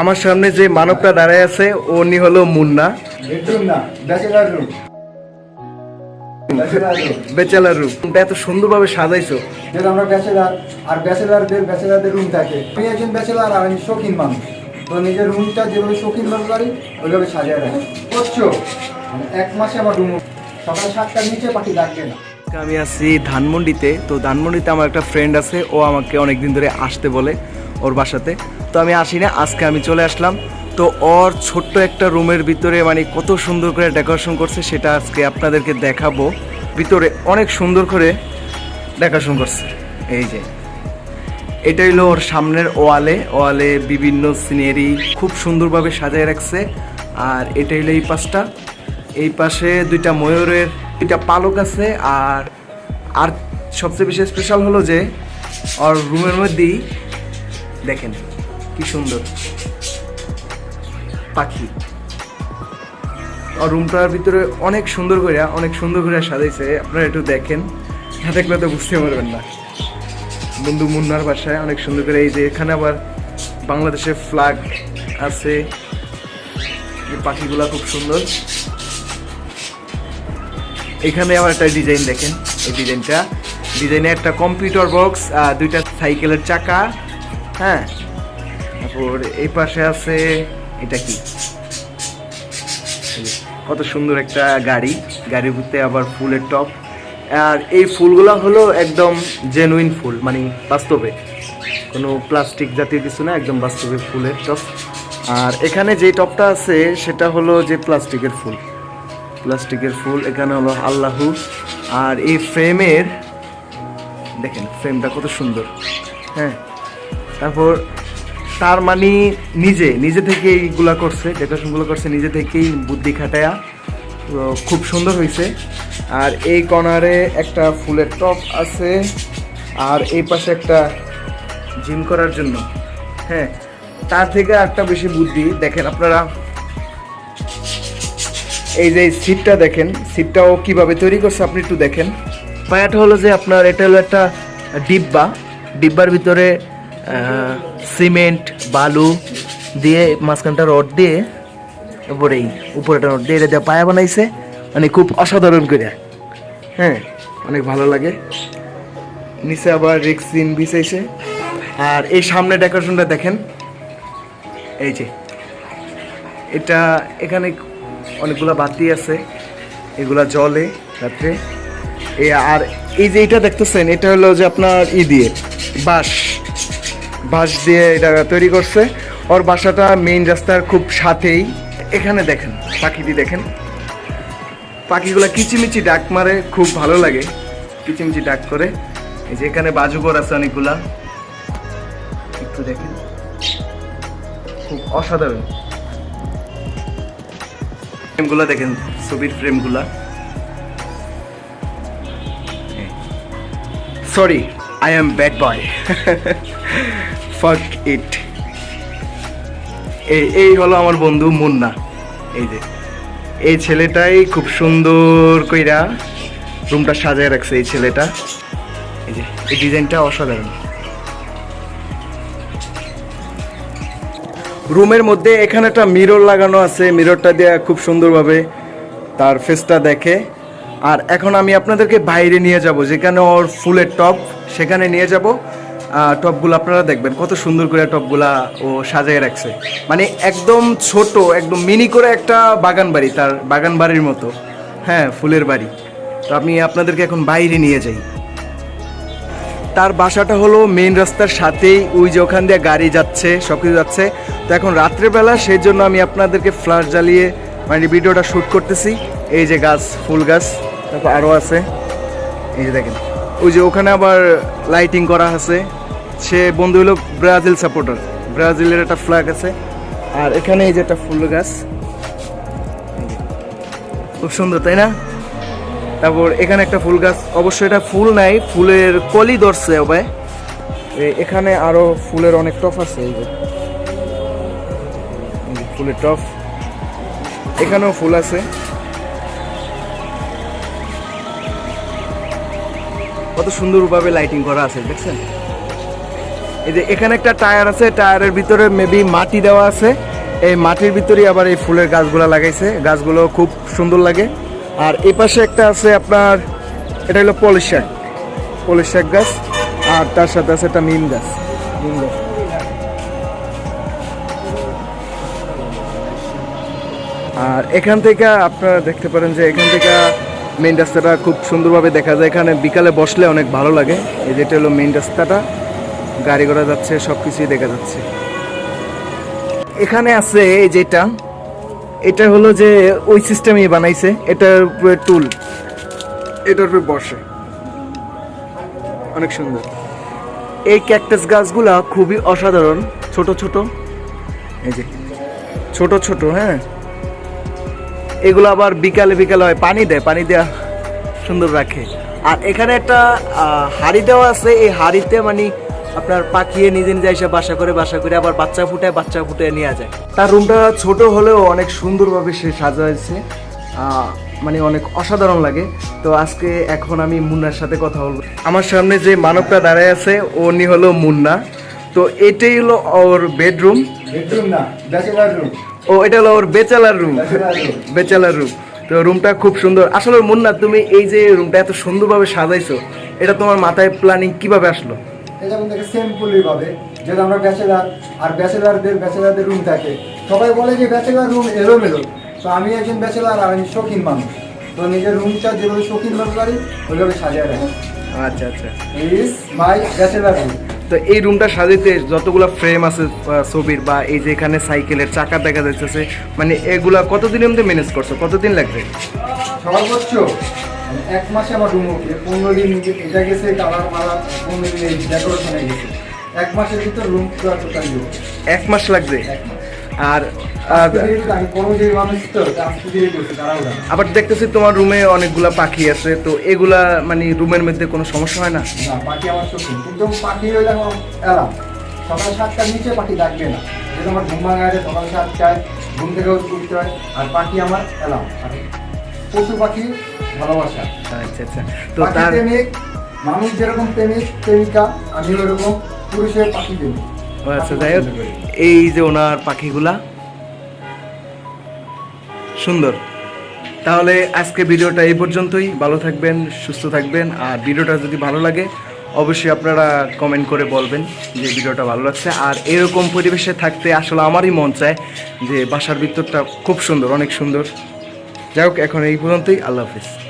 আমার সামনে যে মানবটা দাঁড়ায় আছে উনি হলো Munna. Bachelor room bachelor room bachelor এত সুন্দরভাবে সাজাইছো। যেটা আমরা ব্যাচেলার আর ব্যাচেলারদের ব্যাচেলারদের রুম থাকে। আমি একজন ব্যাচেলার আর আমি শৌখিন মানুষ। তো নিজের রুমটা যেভাবে শৌখিন ভাবে পারি ওইভাবে সাজিয়ে রাখি। করছ? মানে এক মাসে আমার রুম সকাল সাতটার নিচে পাখি ডাকবে না। আমি আছি ধানমন্ডিতে। তো ধানমন্ডিতে আমার একটা ফ্রেন্ড আছে ও আমাকে অনেক দিন ধরে আসতে বলে ওর বাসাতে। তো আমি আসি না, আজকে আমি চলে আসলাম। তো ওর ছোট্ট একটা রুমের ভিতরে মানে কত সুন্দর করে ডেকোরেশন করছে সেটা আজকে আপনাদেরকে দেখাবো। ভিতরে অনেক সুন্দর করে ডেকোরেশন করছে। এই যে। এটা হলো ওর সামনের ওয়ালে। ওয়ালে বিভিন্ন সিনারি খুব সুন্দরভাবে সাজায় রাখছে। আর এটা হলো এই পাশটা। এই পাশে দুইটা ময়ূরের, দুইটা পালক আছে। আর আর সবচেয়ে বেশি স্পেশাল হলো যে, ওর রুমের মধ্যেই দেখেন। কি সুন্দর। পাখি। আর রুমটার ভিতরে অনেক সুন্দর করে অনেক সুন্দর করে সাজাইছে। আপনারা একটু দেখেন। না দেখলে তো বুঝতে পারবেন না। বন্ধু মুন্নার বাসায় অনেক সুন্দর করে এই যে এখানে আবার বাংলাদেশের ফ্ল্যাগ আছে। পাখিগুলা খুব সুন্দর। এখানে আবার একটা ডিজাইন দেখেন। এই ডিজাইনটা ডিজাইনে একটা কম্পিউটার বক্স দুইটা সাইকেলের চাকা। হ্যাঁ? তারপর এই পাশে আছে, এটা কি? কত সুন্দর একটা গাড়ি। গাড়ির ভিতরে আবার ফুলের টপ। আর এই ফুলগুলো হলো একদম জেনুইন ফুল মানে বাস্তবে। কোনো প্লাস্টিক জাতীয় কিছু না, একদম বাস্তবে ফুলের টপ। আর এখানে যে টপটা আছে, সেটা হলো যে প্লাস্টিকের ফুল। প্লাস্টিকের ফুল, এখানে হলো আল্লাহু। আর এই ফ্রেমের দেখেন ফ্রেমটা কত সুন্দর। হ্যাঁ। তারপর তার মানে নিজে নিজে থেকে এইগুলা করছে ডেকোরেশনগুলো করছে, নিজে থেকেই বুদ্ধি খাটায়া খুব সুন্দর হয়েছে আর এই কর্নারে একটা ফুলের টপ আছে, আর এই পাশে একটা জিম করার জন্য। হ্যাঁ তার থেকে একটা বেশি বুদ্ধি, দেখেন আপনারা। এই যে সিটটা দেখেন সিটটাও কীভাবে তৈরি করছে আপনি একটু দেখেন। পায়াটা হলো যে আপনার, এটা হলো একটা ডিব্বা। ডিব্বার ভিতরে সিমেন্ট, বালু দিয়ে মাঝখানটা রড দিয়ে, উপরে উপরেটা রড দিয়ে, এটা দিয়ে পায়া বানাইছে। মানে খুব অসাধারণ করে। হ্যাঁ অনেক ভালো লাগে। নিচে আবার রেক্সিন বিছাইছে। আর এই সামনে ডেকোরেশনটা দেখেন। এই যে, এটা এখানে অনেকগুলা বাতি আছে। এগুলা জলে রাত্রে। এই আর এই যে এটা দেখতেছেন, এটা হলো যে আপনার ই দিয়ে, বাঁশ। বাঁশ দিয়ে এটা তৈরি করছে। ওর বাসাটা মেইন রাস্তার খুব সাথেই। এখানে দেখেন, পাখিটি দেখেন। পাখিগুলা কিচিমিচি ডাক মারে, খুব ভালো লাগে। কিচিমিচি ডাক করে। এই যে এখানে বাজুঘর আছে অনেকগুলা। একটু দেখেন। খুব অসাধারণ। ফ্রেমগুলো দেখেন, ছবির ফ্রেমগুলা। Sorry I am bad boy fuck it এই এই হলো আমার বন্ধু মুন্না। এই যে, এই ছেলেটাই খুব সুন্দর কইরা রুমটা সাজায় রাখছে এই ছেলেটা। এই যে, এই ডিজাইনটা অসাধারণ। রুমের মধ্যে এখানে একটা মিরর লাগানো আছে মিররটা দিয়ে খুব সুন্দরভাবে তার ফেসটা দেখে। আর এখন আমি আপনাদেরকে বাইরে নিয়ে যাব, যেখানে ওর ফুলের টপ সেখানে নিয়ে যাব। টপগুলো আপনারা দেখবেন, কত সুন্দর করে টপগুলা ও সাজিয়ে রাখছে। মানে একদম ছোট, একদম মিনি করে একটা বাগান বাড়ি, তার বাগান বাড়ির মতো। হ্যাঁ ফুলের বাড়ি। তো আমি আপনাদেরকে এখন বাইরে নিয়ে যাই। তার বাসাটা হলো মেন রাস্তার সাথেই, ওই যে ওখান দিয়ে গাড়ি যাচ্ছে, সব কিছু যাচ্ছে। তো এখন রাত্রেবেলা সেই জন্য আমি আপনাদেরকে ফ্ল্যাশ জ্বালিয়ে মানে ভিডিওটা শ্যুট করতেছি। এই যে গাছ, ফুল গাছ, তারপর আরও আছে। এই যে দেখেন। ওই যে ওখানে আবার লাইটিং করা আছে। সে বন্ধু হলো ব্রাজিল সাপোর্টার ব্রাজিলের একটা ফ্ল্যাগ আছে। আর এখানে এই যে একটা ফুল গাছ। খুব সুন্দর, তাই না? তারপর এখানে একটা ফুল গাছ। অবশ্যই এটা ফুল নাই, ফুলের কলি ধরছে হবে এখানে আরও ফুলের অনেক টপ আছে এই যে ফুলের টপ। এখানেও ফুল আছে। কত সুন্দরভাবে লাইটিং করা আছে, দেখছেন? এই যে এখানে একটা টায়ার আছে, টায়ারের ভিতরে মেবি মাটি দেওয়া আছে। এই মাটির ভিতরেই আবার এই ফুলের গাছগুলো লাগাইছে। গাছগুলো খুব সুন্দর লাগে। আর এই পাশে একটা আছে আপনার, এটা হলো পলিশ শাক। পলিশ শাক গাছ, আর তার সাথে আছে একটা নিম গাছ। নিম গাছ। আর এখান থেকে আপনারা দেখতে পারেন যে এখান থেকে মেইন রাস্তাটা খুব সুন্দরভাবে দেখা যায়। এখানে বিকালে বসলে অনেক ভালো লাগে। এই যেটা হলো মেইন রাস্তাটা, গাড়ি ঘোড়া যাচ্ছে সব কিছুই দেখা যাচ্ছে। এখানে আছে এই যেটা, এটা হলো যে ওই সিস্টেমই বানাইছে, এটার উপরে টুল এটার উপরে বসে। অনেক সুন্দর। এই ক্যাকটাস গাছগুলা খুবই অসাধারণ, ছোট ছোট। এই যে, ছোট ছোট হ্যাঁ। এগুলো আবার বিকালে বিকালে হয়। পানি দেয়, পানি দেওয়া সুন্দর রাখে। আর এখানে একটা হাড়ি দেওয়া আছে। এই হাড়িতে মানে আপনার পাকিয়ে নিজে নিজে এসে বাসা করে বাসা করে আবার বাচ্চা ফুটায়, বাচ্চা ফুটে নিয়ে যায়। তার রুমটা ছোট হলেও অনেক সুন্দরভাবে সে সাজাইছে। মানে অনেক অসাধারণ লাগে। তো আজকে এখন আমি মুন্নার সাথে কথা বলব। আমার সামনে যে মানবটা দাঁড়ায় আছে, উনি হলো মুন্না। তো এটাই হলো ওর বেডরুম বেডরুম না ব্যাচেলার রুম ও এটা হলো ওর বেচালার রুম বেচালার রুম তো রুমটা খুব সুন্দর। আসলে মুন্না তুমি এই যে রুমটা এত সুন্দরভাবে সাজাইছো এটা তোমার মাথায় প্ল্যানিং কীভাবে আসলো? এটা ভাবে যেহেতু আমরা ব্যাচেলার আর ব্যাচেলারদের ব্যাচেলারদের রুম থাকে। সবাই বলে যে ব্যাচেলার রুম এলোমেলো। তো আমি একজন ব্যাচেলার আর আমি শৌখিন মানুষ। তো নিজের রুমটা যেভাবে শৌখিন মানুষ পারি ওইভাবে সাজিয়ে রাখি। আচ্ছা আচ্ছা। মাই ব্যাচেলার রুম তো এই রুমটা সাজাইতে যতগুলো ফ্রেম আছে ছবির বা এই যে এখানে সাইকেলের চাকা দেখা যাচ্ছে মানে এগুলা কতদিনের মধ্যে ম্যানেজ করছ? কতদিন লাগবে? সর্বোচ্চ মানে এক মাসে আমার রুম ওকে পনেরো দিন এটা গেছে কালার মালা পনেরো দিন ডেকোরেশনে গেছে। এক মাসের ভিতর রুম পুরো টোটালি এক মাস লাগবে? এক মাস। আর। আবার দেখতেছি তোমার রুমে অনেকগুলা পাখি আছে তো এগুলা মানে রুমের মধ্যে কোনো সমস্যা হয় না? না পাখি আমার কিন্তু পাখি সকাল সাতটার নিচে পাখি ডাকবে না। যেহেতু আমার ঘুম ভাঙা আছে সকাল সাতটায় ঘুম থেকে উঠতে হয় আর পাখি আমার এলাম আর পশু পাখি ভালোবাসা। আচ্ছা আচ্ছা। তো তার প্রেমিক মানুষ যেরকম প্রেমিক প্রেমিকা আমি ওরকম পুরুষের পাখি প্রেমিক। ও আচ্ছা যাই হোক, এই যে ওনার পাখিগুলা, সুন্দর। তাহলে আজকে ভিডিওটা এই পর্যন্তই। ভালো থাকবেন, সুস্থ থাকবেন। আর ভিডিওটা যদি ভালো লাগে, অবশ্যই আপনারা কমেন্ট করে বলবেন যে ভিডিওটা ভালো লাগছে। আর এরকম পরিবেশে থাকতে আসলে আমারই মন চায় যে বাসার ভিতরটা খুব সুন্দর, অনেক সুন্দর। যাই হোক, এখন এই পর্যন্তই। আল্লাহ হাফিজ।